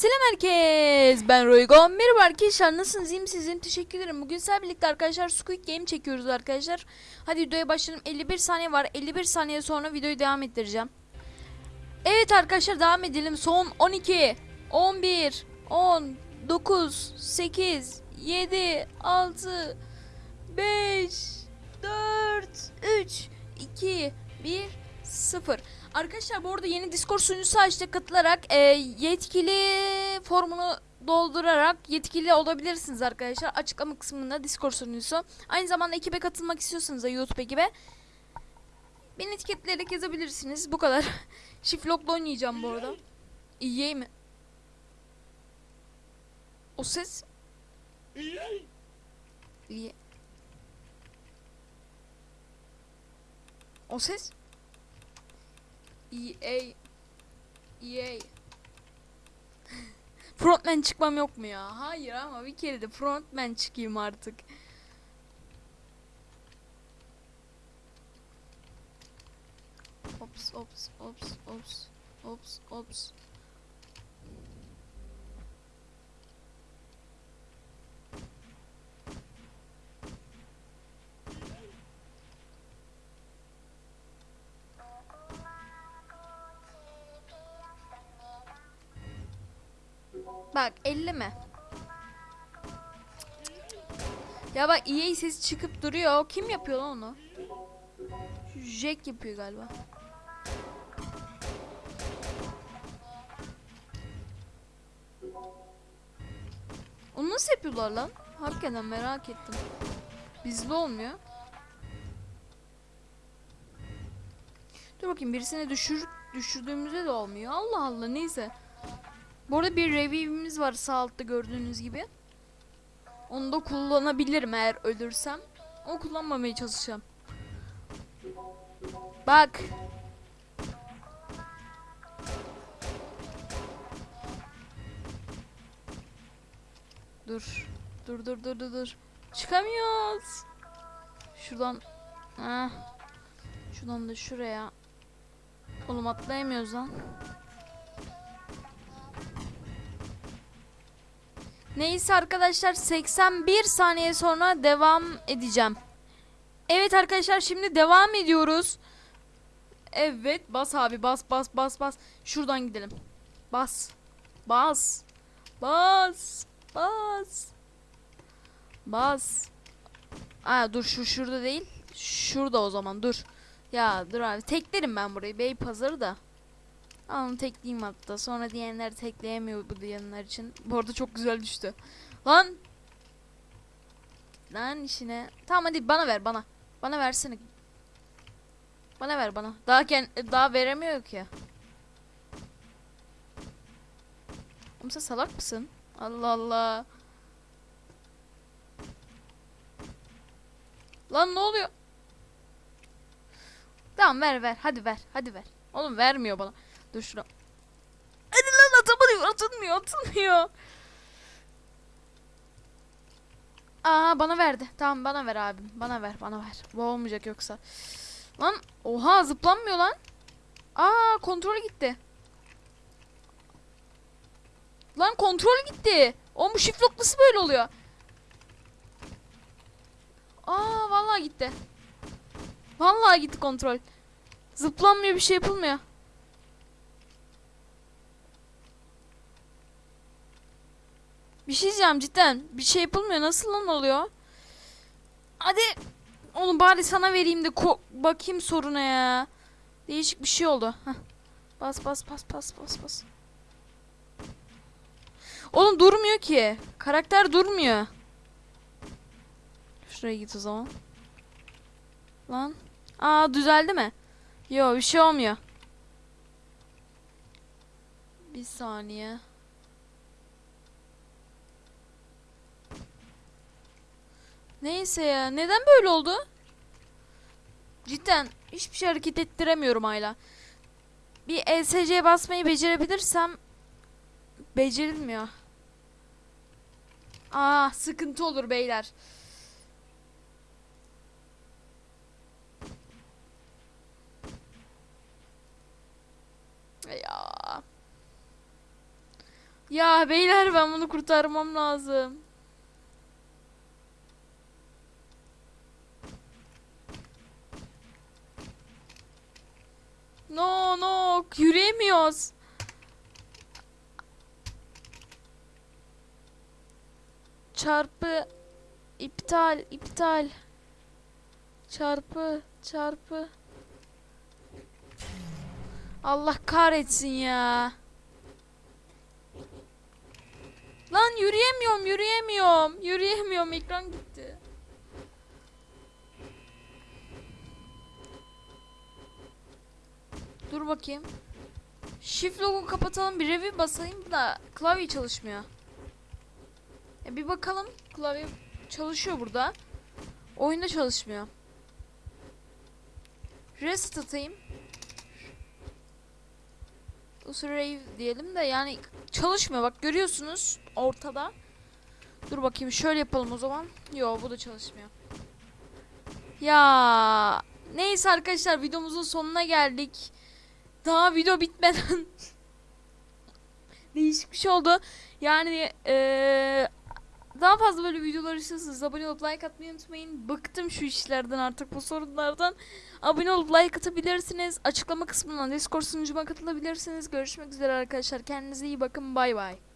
Selam herkes. Ben Roygo. Merhaba arkadaşlar. Nasılsınız? İyi misiniz? Teşekkür ederim. Bugün sizlerle birlikte arkadaşlar Squid Game çekiyoruz arkadaşlar. Hadi videoya başlayalım. 51 saniye var. 51 saniye sonra videoyu devam ettireceğim. Evet arkadaşlar devam edelim. Son 12, 11, 10, 9, 8, 7, 6, 5, 4, 3, 2, 1, 0. Arkadaşlar bu arada yeni Discord sunucusu açtık katılarak e, yetkili formunu doldurarak yetkili olabilirsiniz arkadaşlar. Açıklama kısmında Discord sunucusu. Aynı zamanda ekibe katılmak istiyorsanız da YouTube ekibe beni etiketleyerek yazabilirsiniz. Bu kadar. Shiftlock'la oynayacağım bu arada. İyi mi? O ses iyi. O ses EA EA Frontman çıkmam yok mu ya? Hayır ama bir kere de frontman çıkayım artık. Ops ops ops ops ops ops. Bak elleme. Ya bak EA sesi çıkıp duruyor. Kim yapıyor onu? Jack yapıyor galiba. Onu nasıl yapıyorlar lan? Hakikaten merak ettim. Bizde olmuyor. Dur bakayım birisine düşür düşürdüğümüzde de olmuyor. Allah Allah neyse. Bu arada bir review'imiz var sağ altta gördüğünüz gibi. Onu da kullanabilirim eğer ölürsem. Onu kullanmamaya çalışacağım. Bak. Dur. Dur dur dur dur dur. Çıkamıyoruz. Şuradan. Heh. Şuradan da şuraya. Oğlum atlayamıyoruz lan. Neyse arkadaşlar 81 saniye sonra devam edeceğim. Evet arkadaşlar şimdi devam ediyoruz. Evet bas abi bas bas bas bas. Şuradan gidelim. Bas. Bas. Bas. Bas. Bas. Aa dur şu şurada değil. Şurada o zaman dur. Ya dur abi teklerim ben burayı. Bey pazarı da. Onu tekleyeyim hatta. Sonra diyenler tekleyemiyor bu diyenler için. Bu arada çok güzel düştü. Lan. Lan işine. Tamam hadi bana ver bana. Bana versene. Bana ver bana. Daha ken daha veremiyor ki. Oğlum sen salak mısın? Allah Allah. Lan ne oluyor? Tamam ver ver. Hadi ver. Hadi ver. Oğlum vermiyor bana. Dur şuna. Hadi lan atamadım. Atılmıyor. Atılmıyor. Aa bana verdi. Tamam bana ver abim. Bana ver. Bana ver. Bu olmayacak yoksa. Lan oha zıplanmıyor lan. Aa kontrol gitti. Lan kontrol gitti. O bu shift lock nasıl böyle oluyor? Aa vallahi gitti. Vallahi gitti kontrol. Zıplanmıyor bir şey yapılmıyor. Bir şey diyeceğim cidden. Bir şey yapılmıyor. Nasıl lan oluyor? Hadi. Oğlum bari sana vereyim de bakayım soruna ya. Değişik bir şey oldu. Heh. Bas bas bas bas bas bas. Oğlum durmuyor ki. Karakter durmuyor. Şuraya git o zaman. Lan. Aa düzeldi mi? Yo bir şey olmuyor. Bir saniye. Neyse ya. Neden böyle oldu? Cidden hiçbir şey hareket ettiremiyorum hala. Bir ESC'ye basmayı becerebilirsem becerilmiyor. Aa sıkıntı olur beyler. Ya. Ya beyler ben bunu kurtarmam lazım. No yürüyemiyoruz. Çarpı iptal iptal. Çarpı çarpı. Allah kahretsin ya. Lan yürüyemiyorum, yürüyemiyorum. Yürüyemiyorum, ekran gitti. Dur bakayım. Shift logo kapatalım, bir review basayım da klavye çalışmıyor. E bir bakalım. Klavye çalışıyor burada. Oyunda çalışmıyor. Rest atayım. Rave diyelim de yani çalışmıyor bak görüyorsunuz ortada. Dur bakayım şöyle yapalım o zaman. Yo bu da çalışmıyor. Ya neyse arkadaşlar videomuzun sonuna geldik. Daha video bitmeden değişik bir şey oldu. Yani eee, daha fazla böyle videolar istiyorsanız abone olup like atmayı unutmayın. Bıktım şu işlerden artık bu sorunlardan. Abone olup like atabilirsiniz. Açıklama kısmından Discord sunucuma katılabilirsiniz. Görüşmek üzere arkadaşlar. Kendinize iyi bakın. Bay bay.